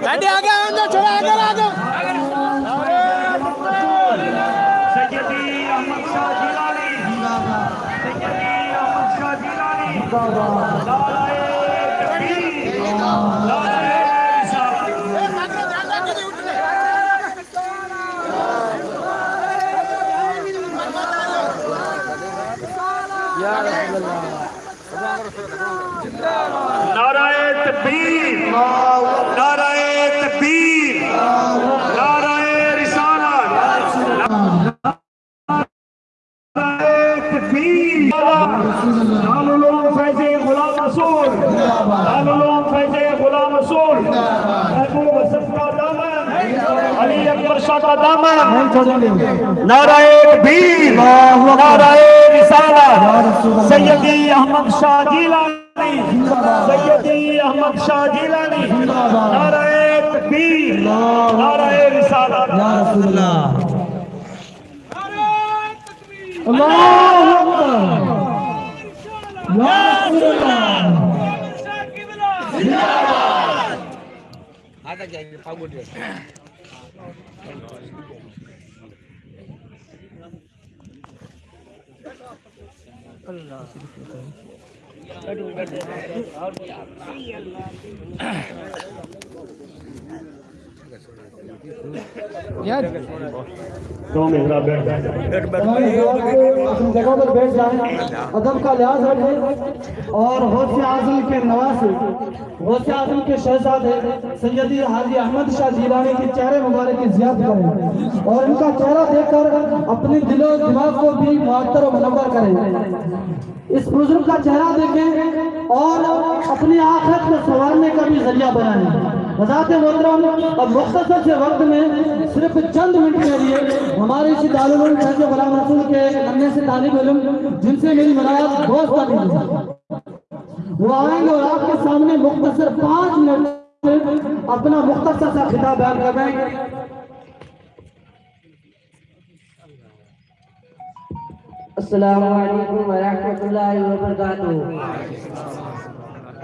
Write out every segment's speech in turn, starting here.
Mandiam. रसूल महबूब हसन का दामन अली अकबर शाह का दामन नाराए तकबीर नाराए रिसालत सैयदी अहमद शाह जिलानी सैयदी अहमद शाह जिलानी नाराए तकबीर नाराए रिसालत या रसूल अल्लाह या रसूल दो मेहरा जगह पर बैठ जाएँ। अदब का लिहाज रखें। और गौसे आज़म के नवासे आज़म के शहजादे सैयदी हाजी अहमद शाह जीलानी के चेहरे मुबारक की जियाद करें। और इनका चेहरा देखकर अपने दिलो दिमाग को भी मुअत्तर और मुनव्वर करें। इस बुज़ुर्ग का चेहरा देखें और अपनी आखिरत को संवारने का भी ज़रिया बनाएँ। हज़रत मोहतरम, अब मुख्तसर से वक्त में सिर्फ़ चंद मिनट के लिए हमारे इसी दारुल फैज़ गुलाम के नन्हे से तालिब इल्म जिनसे मेरी दोस्त बनी है वो आएँगे और आपके सामने मुख्तर पाँच मिनट अपना मुख्तर सा खिताब बयान कर रहे हैं। अस्सलाम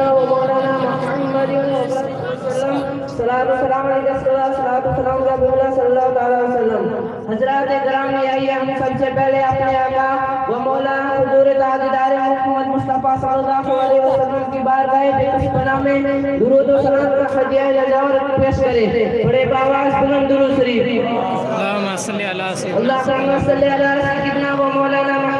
सैदना व मौलाना मोहम्मद हज़रत ग्राम आइए हम सबसे पहले अपने आका व मौला हजूर ताजदार मोहम्मद मुस्तफ़ा सल्लल्लाहु अलैहि वसल्लम की बारगाह बेकसपना में दुरूद व सलाम का हदिया नजावत पेश करें बड़े आवाज़ बुलंद दुरूद शरीफ अल्लाह सल्लल्लाहु अलैहि वसल्लम अल्लाह सल्लल्लाहु अलैहि वसल्लम व मौलाना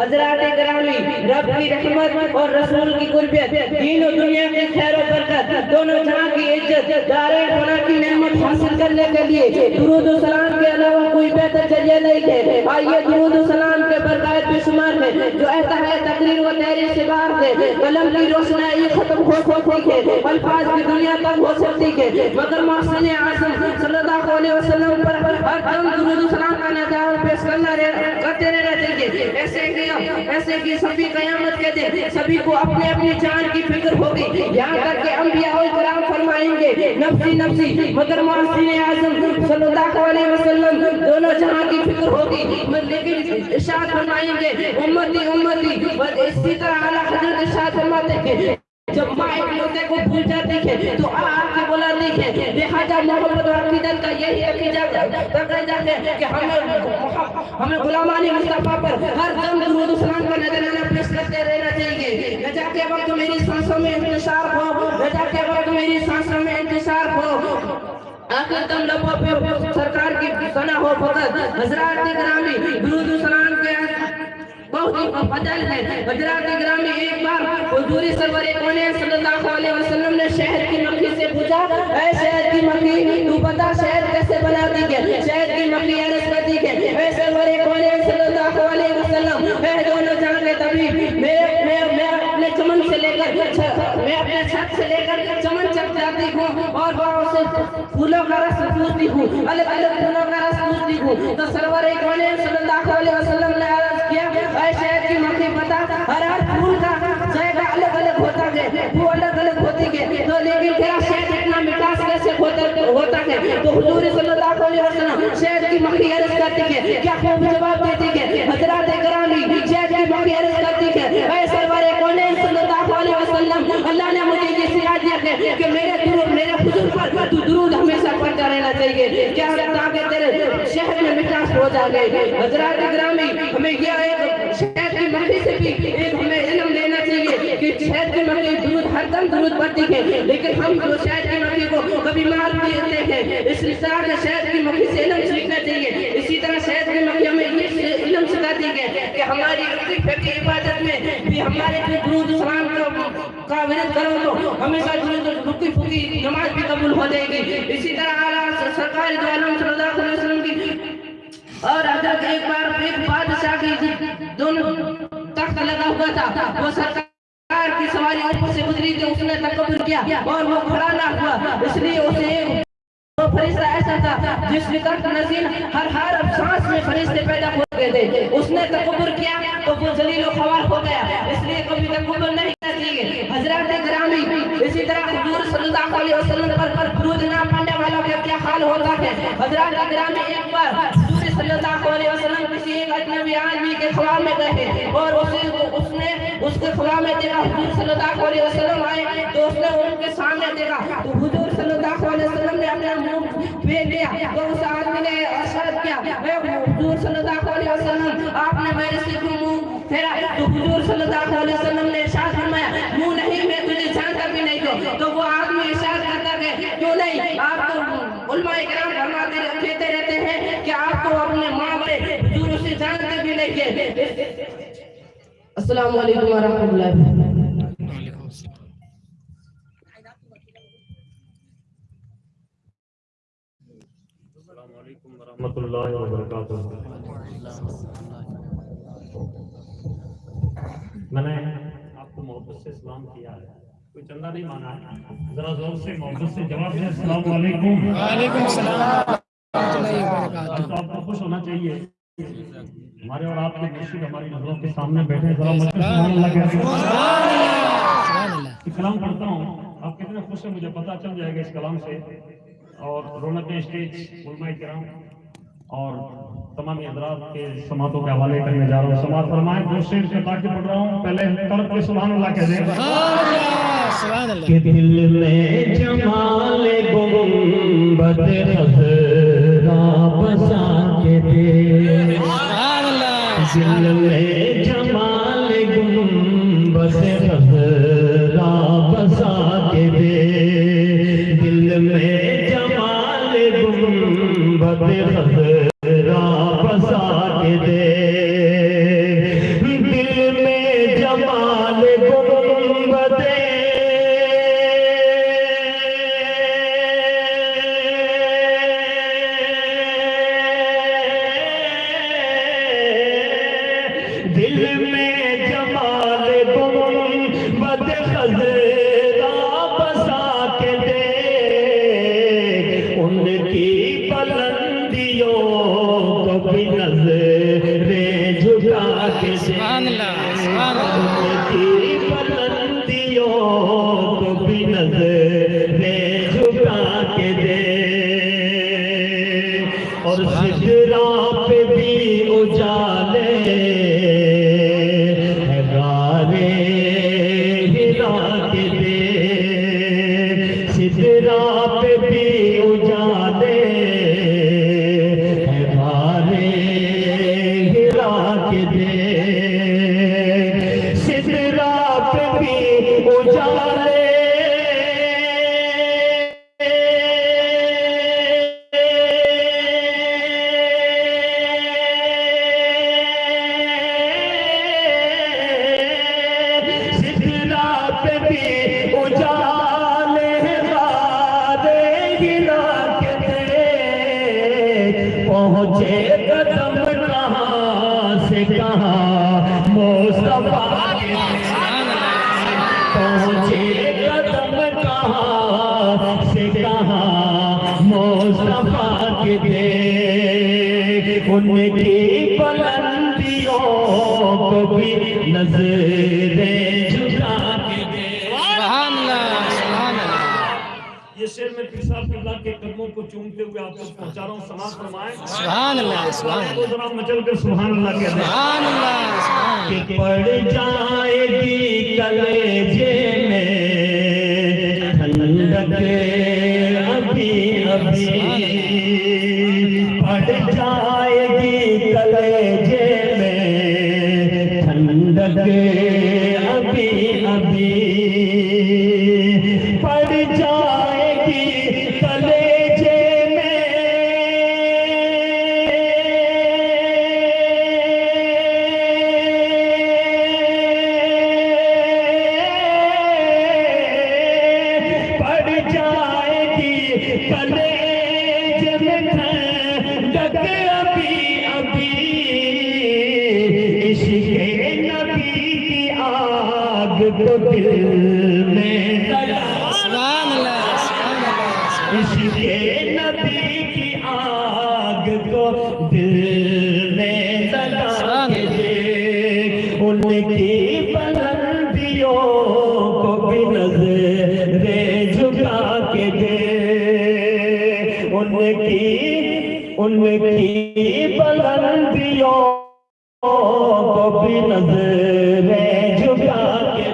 हजरत ग्रामी रब की रहमत और रसूल की कुर्बियत तीनों दुनिया की खैर और बरकत दोनों जहां की इज्जत दारे फना की नेमत हासिल करने के लिए दुरूद और सलाम के अलावा कोई बेहतर जरिया नहीं है आइए दुरूद और सलाम के बरकत बेशुमार है, जो ऐसा है, तकरीर व तहरीर से बाहर है। कलम की रोशनाई खत्म हो सकती है, अल्फाज की दुनिया तक हो सकती है। मगर मौसम आसम सल्लल्लाहु अलैहि वसल्लम पर हर दम दुरूद सलाम का नज़ारा पेश करना रह- करते ऐसे ऐसे कि सभी कयामत के दिन सभी को अपने अपनी जान की फ़िक्र होगी। यहाँ तक के अंबिया और कराम फरमाएँगे, नफसी नफसी मगर मोहसिन आज़म वसल्लम, दोनों जहाँ की फ़िक्र होगी। लेकिन इशाद फरमाएँगे, उम्मती उम्मती इसी तरह आला हज़रत इशाद फरमाते जब माँ एक को भूल जाती है तो आ आके बुलाती है। लिहाजा मोहब्बत और अकीदत का यही अकीदा तकरीजा है कि हमें हमें गुलामानी मुस्तफ़ा पर हर दम दुरूद सलाम का नजराना पेश करते रहना चाहिए। न जाके वक्त मेरी सांसों में इंतशार हो, न जाके वक्त मेरी सांसों में इंतशार हो। आखिर दम लबों पे सरकार की सना हो, फकत हजरात ग्रामी दुरूद सलाम के बहुत ही फजल है। हजरात ग्रामी एक बार हुजूरी सरवर कोने सल्लल्लाहु अलैहि वसल्लम ने शहर की मक्खी से पूछा, ऐ शहर की मक्खी, तू बता शहर कैसे बनाती है शहर की मक्खी अर्ज़ करती ऐ सरवर कोने सल्लल्लाहु अलैहि वसल्लम? के कभी मैं मैं मैं अपने चमन से लेकर मैं अपने छत से लेकर चमन तक जाती हूँ और से फूलों का रस पूछती हूँ। अलग अलग फूलों का रस पूछती हूँ। तो सरवर एक सल्लल्लाहु अलैहि वसल्लम ने अर्ज़ किया ऐ शहद की मक्खी बता हर हर फूल का जायका अलग अलग होता है वो है तो लेकिन तेरा शहद इतना मिठास कैसे होता होता है। तो हुजूर सल्लल्लाहु अलैहि वसल्लम शहद की मक्खी अर्ज़ करती है। क्या खूब जवाब देती है? हज़रत करामी शहद की मक्खी अर्ज़ करती है। ऐ सरवर, कौन सल्लल्लाहु अलैहि वसल्लम। अल्लाह ने मुझे ये सिखा दिया है कि मेरे दुरूद, मेरे हुजूर पर तू दुरूद हमेशा पढ़ता रहना चाहिए। क्या ताकि तेरे शहर में मिठास हो जाए हज़रत ग्रामी हमें यह एक शहद की मक्खी से भी एक हमें इल्म लेना चाहिए कि शहद की दुरूद हरदम दुरूद पढ़ती है लेकिन हम जो शहद की मक्खी को कभी मार देते हैं इस तरह से शहद की मक्खी से इल्म सीखना चाहिए इसी तरह शहद की मक्खी हमें ये इल्म सिखाती है कि हमारी रुकी फकी इबादत में भी हमारे जो दुरूद सलाम का का विरोध करो तो हमेशा दुरूद रुकी फुकी नमाज़ भी कबूल हो जाएगी। इसी तरह आला सरकार दो आलम सल्लल्लाहु अलैहि वसल्लम की और अगर एक बार एक बादशाह की दोनों तख्त लगा हुआ था, वो सरकार की सवारी ऊपर से गुजरी थी उसने तकबर किया और वो खड़ा ना हुआ। इसलिए उसे वो फरिश्ता ऐसा था जिस निकट नजीर हर हर सांस में फरिश्ते पैदा हो गए थे। उसने तकबर किया तो वो जलील खवार हो गया। इसलिए कभी तकबर नहीं करना हज़रत ग्रामी, इसी तरह हुजूर सल्लल्लाहु अलैहि वसल्लम पर पर ना पढ़ने वालों का क्या हाल होता है? हज़रत ग्रामी एक बार वसल्लम किसी एक अजनबी आदमी के खुला में गए और उसे उसने उसके खुला में देखा हुजूर सल्लल्लाहु अलैहि वसल्लम आए तो उसने उनके सामने देखा। तो हुजूर सल्लल्लाहु अलैहि वसल्लम ने अपना मुँह फेर लिया। तो उस आदमी ने अर्शद किया, "ए सल्लल्लाहु अलैहि वसल्लम, आपने मेरे से क्यों मुँह फेरा? तो हुजूर सल्लल्लाहु अलैहि वसल्लम ने इरशाद फरमाया, मुँह नहीं, मैं तुझे जानता भी नहीं तो वो आदमी इरशाद करता है क्यों नहीं? आप तो कहते रहते हैं कि अपने माँ बड़े उसे जानते भी नहीं है। अस्सलाम वालेकुम मैंने आपको मोहब्बत से सलाम किया है। कोई चंदा नहीं मांगा है जरा ज़ोर से मोहब्बत से जवाब दें। अस्सलाम वालेकुम वालेकुम सलाम तो आपको खुश होना चाहिए। हमारे और आपके मुर्शिद हमारी नज़रों के सामने बैठे। जरा कलाम पढ़ता हूँ। आप कितने खुश हैं? मुझे पता चल जाएगा इस कलाम से। और रौनक स्टेज उलमा किराम और तमाम हजरात के समातों के हवाले करने जा रहा हूँ। समात फरमाए दो शेर से ताकि पढ़ रहा हूँ पहले तड़प के सुभान अल्लाह कह दें कि दिल में जमाल खजरा बसा के दे। दिल में जमाल गुंबद खजरा बसा के दे। दिल में जमाल उनकी बुलंदियों को भी नज़रें झुका ये शेर में पीर साहब किबला के कदमों को चूमते हुए आप तक पहुँचा रहा हूँ समाज फरमाए सुभान अल्लाह सुभान जरा मचल कर सुभान अल्लाह कहते सुभान अल्लाह सुभान कि पड़ जाएगी कलेजे में ठंडक अभी अभी भी नजरे झुका के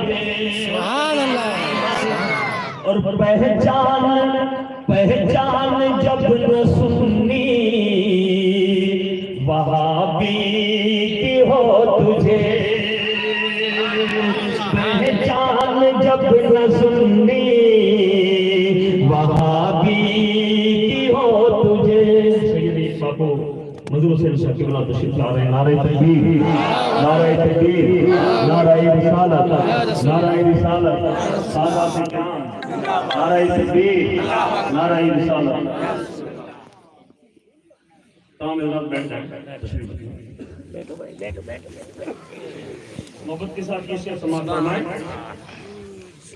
और पहचान पहचान जब न सुननी वहाबी की हो मधुर हुसैन शाह किबला तशरीफ़ ला रहे नारे तकबीर नारे तकबीर, नारे रिसालत नारे रिसालत सादा कियाम नारे तकबीर, नारे रिसालत। तमाम इल्ज़ाम बैठ जाए बैठो भाई बैठो बैठो मोहब्बत के साथ ये शेर समाप्त फरमाएँ।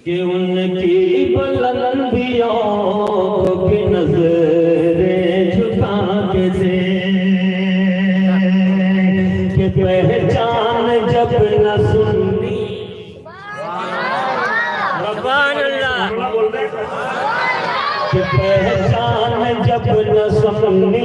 कि उनकी बुलंदियों की नजरे पहचान जब न सुननी पहचान जब न सुननी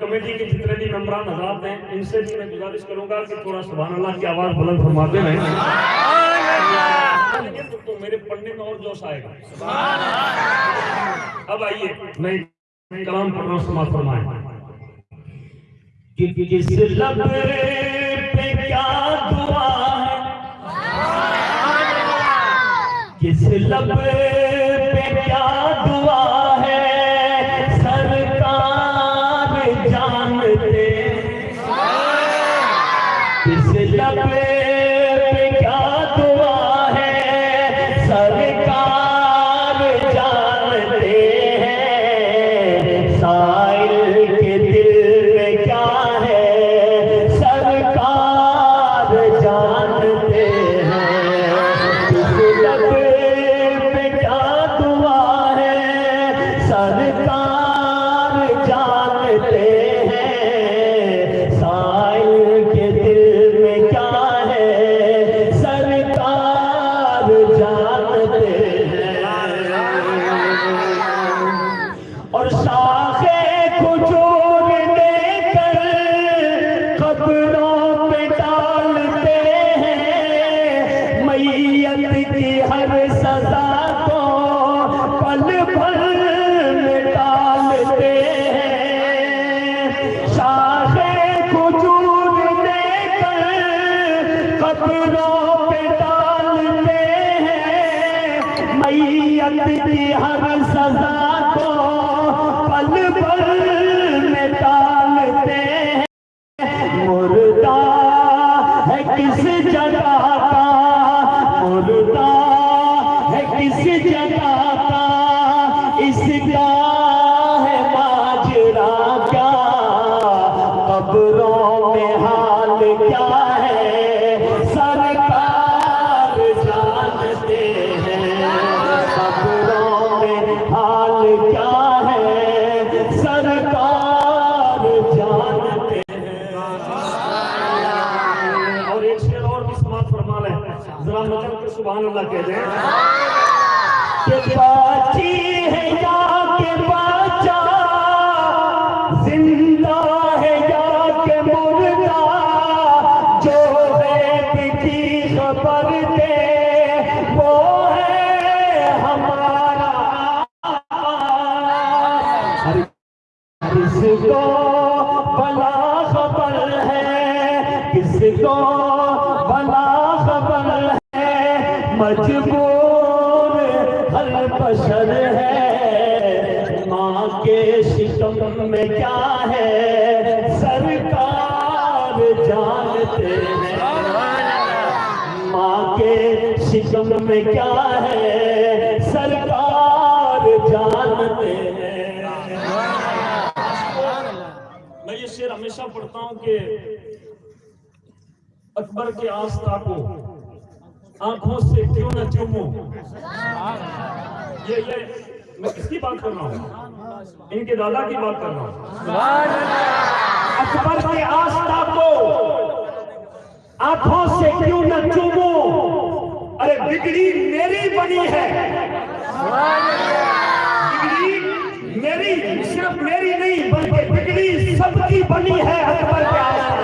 कमेटी के जितने भी मेम्बरान हजरात हैं इनसे भी मैं गुजारिश करूँगा कि थोड़ा सुभान अल्लाह की आवाज़ बुलंद फरमाते रहें। तो, तो मेरे पढ़ने में और जोश आएगा। अब आइए मैं कलाम पढ़ रहा हूँ समाज फरमाएँ। कि किस लब पे क्या दुआ है किस लब पे क्या दुआ song. में हाल क्या हर बशर है। माँ के शिकम में क्या है? सरकार जानते हैं। माँ के शिकम में क्या है? सरकार जानते हैं। मैं ये शेर हमेशा पढ़ता हूँ कि अकबर के आस्था को आँखों से क्यों न चूमो? ये ये, मैं किसकी बात कर रहा हूँ? इनके दादा की बात कर रहा हूँ। अकबर के आस्था को आँखों से क्यों न चूमो? अरे बिगड़ी मेरी बनी है। बिगड़ी मेरी, सिर्फ़ मेरी नहीं, बल्कि बिगड़ी सबकी बनी है अकबर के आस्था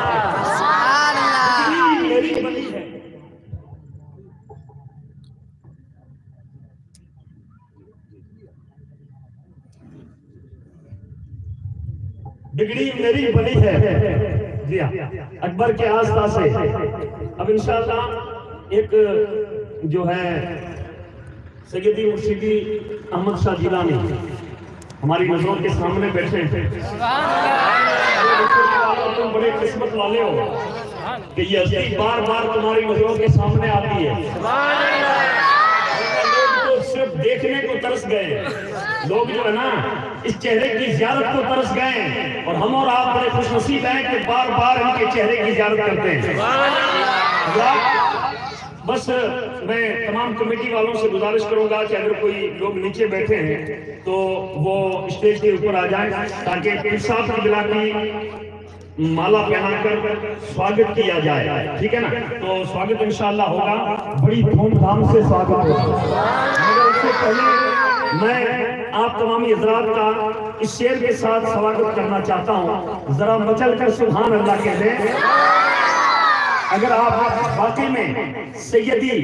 बिगड़ी मेरी बनी है बिगड़ी मेरी बनी है। जी अकबर के आस्था से। अब इंशाल्लाह एक जो है सैयदी मुर्शिदी अहमद शाह जिलानी हमारी नज़रों के सामने बैठे हैं। तुम बड़े किस्मत वाले हो कि ये हस्ती बार बार तुम्हारी नज़रों के सामने आती है। लोग तो सिर्फ़ देखने को तरस गए। लोग जो है ना, इस चेहरे की जियारत को तरस गए और हम और आप बड़े खुशनसीब हैं कि बार बार इनके चेहरे की जियारत करते हैं। बस मैं तमाम कमेटी वालों से गुजारिश करूँगा कि अगर कोई लोग नीचे बैठे हैं तो वो स्टेज के ऊपर आ जाएँ ताकि इंसाफ की बिला की माला पहनाकर स्वागत किया जाए। ठीक है ना? तो स्वागत इंशाल्लाह होगा। बड़ी धूमधाम से स्वागत होगा। मगर उससे पहले मैं आप तमामी हजरात का इस शेर के साथ स्वागत करना चाहता हूँ। जरा मचल कर सुबहान अल्लाह कह दें। अगर आप वाकई में सैयदी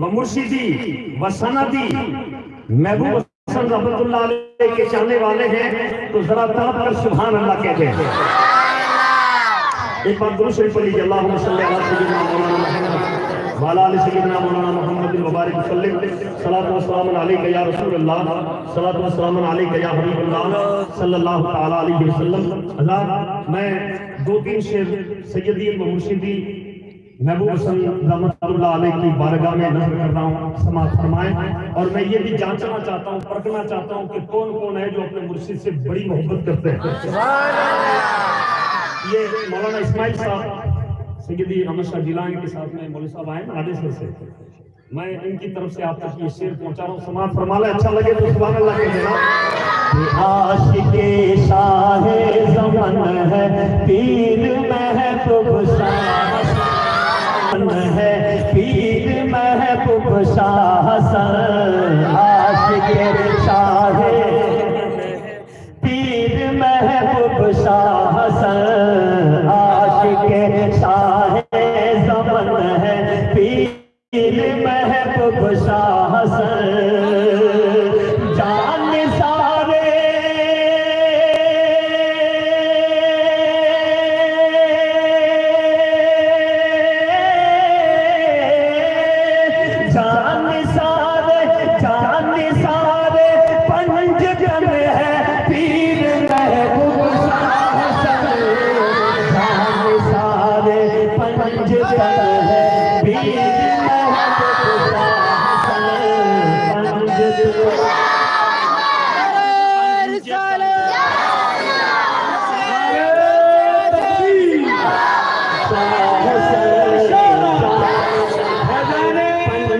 व मुर्शिदी व सनदी, महबूब हसन रहमतुल्लाह के चाहने वाले हैं तो जरा तड़प कर सुबहान अल्लाह कहते हैं एक बार दुरूद शरीफ अला सय्यिदिना मौलाना मुहम्मद व अला आलि सय्यिदिना मौलाना मुहम्मद व बारिक सलातु व सलाम या रसूल अल्लाह सलातु व सलाम या हबीब सल्लल्लाहु तआला अलैहि वसल्लम। अल्लाह मैं दो तीन शेर सैयदी मुर्शिदी महबूब हसन रहमतुल्लाह अलैह की बारगाह में नज़र कर रहा हूँ समाज फरमाएँ। और मैं ये भी जांचना चाहता हूँ परखना चाहता हूँ कि कौन कौन है जो अपने मुर्शिद से बड़ी मोहब्बत करते हैं। ये मौलाना इस्माइल साहब सैयदी अहमद शाह जिलानी के साथ में मौलवी साहब आए नाडेसर से मैं इनकी तरफ़ से आप तक ये शेर पहुँचा रहा हूँ। समाज फरमाले अच्छा लगे तो सुभान अल्लाह के देना आशिके शाह जमन है, पीर महबूब शाह। है, पीर महबूब शाह आशिक शाह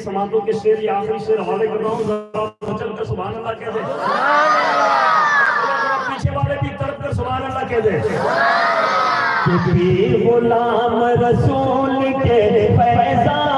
समाजों के शेर या आखिरी शेर हवाले कर रहा हूँ। जरा कर सुबह अल्लाह कह दे। पीछे वाले भी तरफ़ कर सुबह अल्लाह कह दे। गुलाम रसूल के फैजान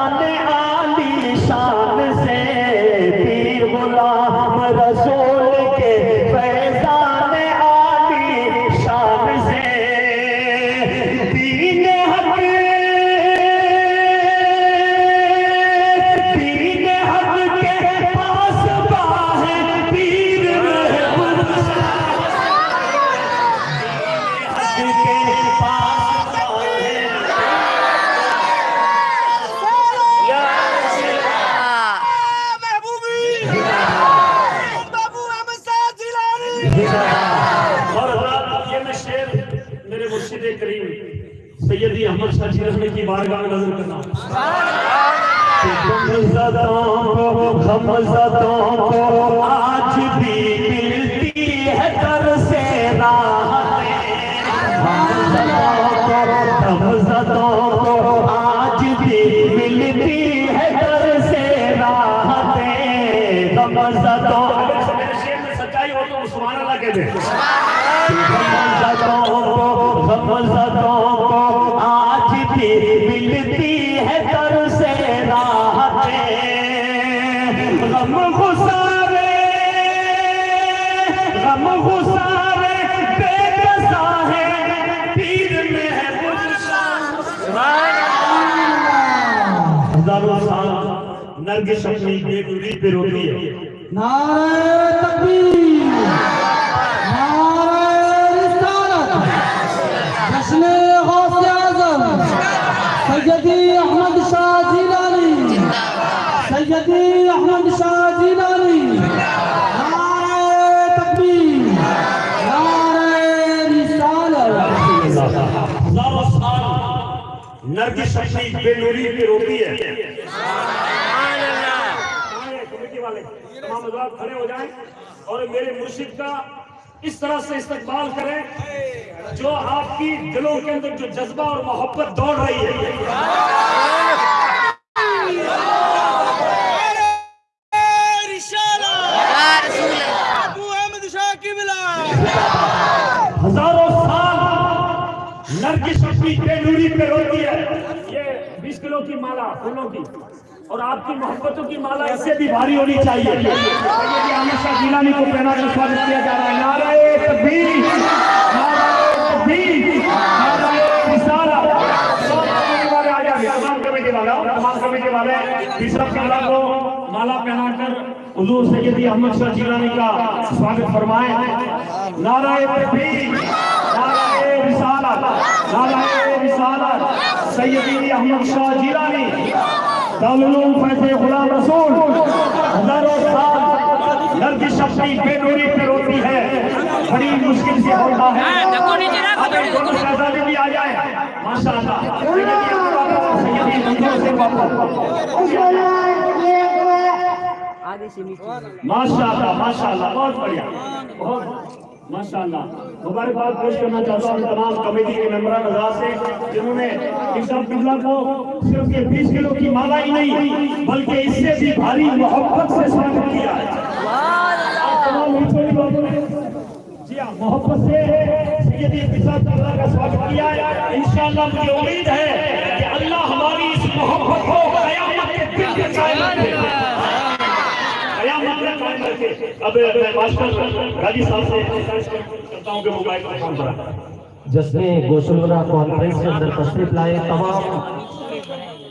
और ये मैं शेर करीम। सैयदी अहमद शाह जी की बारगाह नज़र करना। हज़ारों साल नरगिस अपनी बेगुरी पे रोती है। नारायण तकबीर। नर की शक्ति बेनूरी पे रोती है। वाले तमाम खड़े हो जाएँ और मेरे मुर्शिद का इस तरह से इस्तेमाल करें जो आपकी दिलों के अंदर जो जज्बा और मोहब्बत दौड़ रही है। अपनी बेलूरी पे रोती है। ये 20 किलो की माला फूलों की। और आपकी मोहब्बतों की माला इससे भी भारी होनी चाहिए। अहमद जिलानी को पहना कर स्वागत किया जा रहा है। कमेटी वाले तीसरा माला को माला पहनाकर हुजूर सैयदी अहमद शाह जिलानी का स्वागत फरमाएँ। नारायण रिसालत नाराए रिसालत सैयदी अहमद शाह जिलानी। दारुल फैज़ गुलाम रसूल। हज़ारों साल नरगिस अपनी बेडोरी पे रोती है। बड़ी मुश्किल से होता है। अगर भी आ जाए माशाल्लाह। सैयदी अहमद सैयदी मंजूर से माशाल्लाह माशाल्लाह बहुत बढ़िया। बहुत माशाल्लाह। मुबारकबाद पेश करना चाहता हूँ तमाम कमेटी के हजरात से, जिन्होंने इसाब किबला को सिर्फ़ ये 20 किलो की माला ही नहीं, बल्कि इससे भी भारी मोहब्बत से स्वागत किया है। हाँ मोहब्बत से का स्वागत किया है। इंशाअल्लाह मुझे उम्मीद है कि अल्लाह हमारी इस मोहब्बत को कयामत के दिन तक कायम रखेगा कयामत तक कायम रखे अब मैं मास्टर साहब से करता हूँ कि मोबाइल पर फ़ोन करा कॉन्फ्रेंस के अंदर तशरीफ़ लाए, तमाम